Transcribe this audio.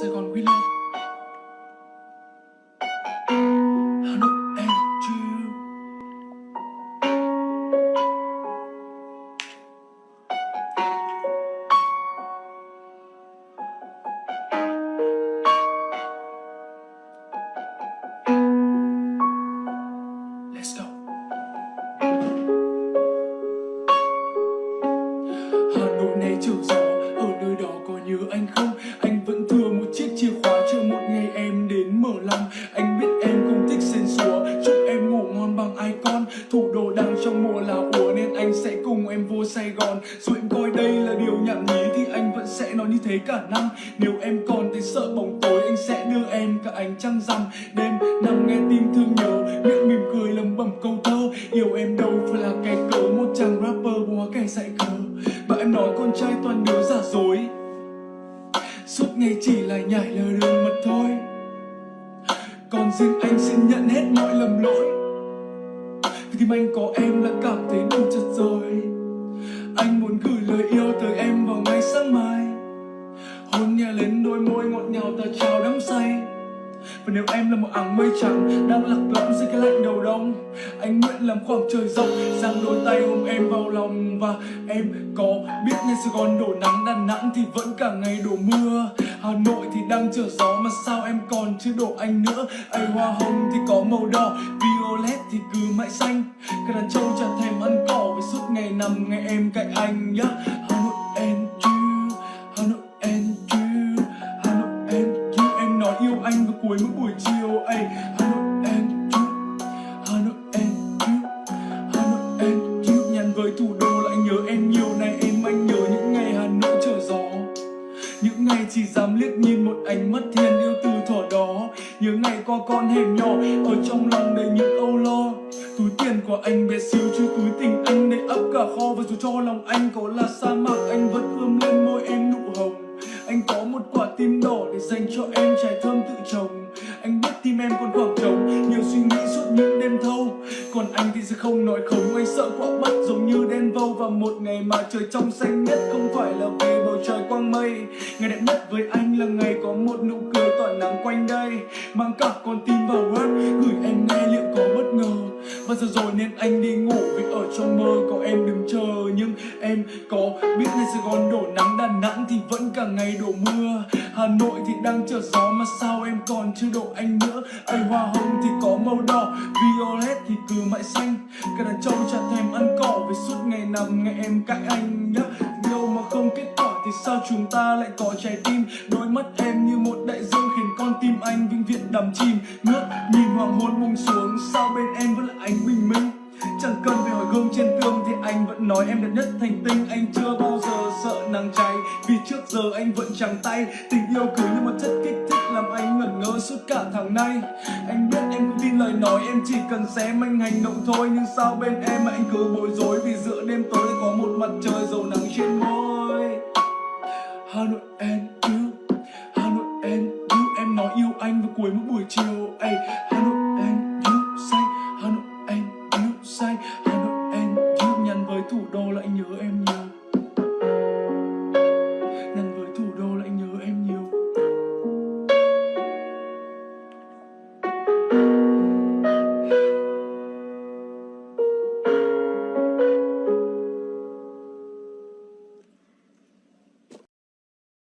Sài Gòn sẽ nói như thế cả năm. Nếu em còn thấy sợ bóng tối, Anh sẽ đưa em cả ánh trăng rằm. Đêm nằm nghe tim thương nhớ, Miệng mỉm cười lầm bẩm câu thơ. Yêu em đâu phải là cái cớ, Một chàng rapper búa kẻ dạy cờ Và em nói con trai toàn đứa giả dối. Suốt ngày chỉ là nhảy lờ đường mật thôi. Còn riêng anh xin nhận hết mọi lầm lỗi. Vì tim anh có em đã cảm thấy đủ chật rồi. Anh muốn gửi lời yêu tới em vào ngày sáng mai. Hôn nhẹ lên đôi môi ngọt ngào ta chào đắm say. Và nếu em là một áng mây trắng, Đang lạc lõng dưới cái lạnh đầu đông, Anh nguyện làm khoảng trời rộng, Giang đôi tay ôm em vào lòng. Và em có biết ngay Sài Gòn đổ nắng, Đà Nẵng thì vẫn cả ngày đổ mưa. Hà Nội thì đang trở gió, Mà sao em còn chưa đổ anh nữa? Ấy hoa hồng thì có màu đỏ, Violet thì cứ mãi xanh. Cả đàn trâu chẳng thèm ăn cỏ, Vì suốt ngày nằm nghe em cạnh những ngày chỉ dám liếc nhìn một ánh mắt thiên yêu từ thuở đó. Nhớ ngày qua con hẻm nhỏ, Ở trong lòng đầy những âu lo. Túi tiền của anh bé xíu, chứ túi tình anh đầy ấp cả kho. Và dù cho lòng anh có là sa mạc, Anh vẫn ươm lên môi em nụ hồng. Anh có một quả tim đỏ để dành cho em trải. thơm Còn anh thì sẽ không nói không, Anh sợ quả bất giống như đen vâu Và một ngày mà trời trong xanh nhất. Không phải là vì bầu trời quang mây, Ngày đẹp nhất với anh là ngày có một nụ cười tỏa nắng quanh đây. Mang cả con tim vào rap Gửi em nghe liệu có bất ngờ. Và giờ rồi nên anh đi ngủ. Vì ở trong mơ có em đứng chờ. Nhưng em có biết ngày Sài Gòn đổ nắng. Đà Nẵng thì vẫn cả ngày đổ mưa. Hà Nội thì đang chờ gió. Mà sao em còn chưa đổ anh nữa? Ai hoa hồng thì có màu đỏ. Violet thì cứ mãi xanh. Cả đàn trâu chả thèm ăn cỏ. Vì suốt ngày nằm nghe em cãi anh nhá. Yêu mà không kết quả thì sao chúng ta lại có trái tim? Đôi mắt em như một đại dương khiến con tim anh vĩnh viễn đắm chìm. Ngước nhìn hoàng hôn buông xuống, sao bên em vẫn là ánh bình minh? Chẳng cần phải hỏi gương trên tường thì anh vẫn nói em đẹp nhất thành tinh. Anh chưa bao giờ sợ nắng cháy, vì trước giờ anh vẫn trắng tay. Tình yêu cứ như một chất kích thích làm anh ngẩn ngơ suốt cả tháng nay. Anh biết em cũng tin lời nói, em chỉ cần xem anh hành động thôi. Nhưng sao bên em mà anh cứ bối rối vì giữa đêm tối có một mặt trời dầu nắng trên môi? Hà Nội em. cuối mỗi buổi chiều. Ấy Hà Nội em yêu say, Hà Nội em yêu say, Hà Nội em yêu nhắn với thủ đô lại nhớ em nhé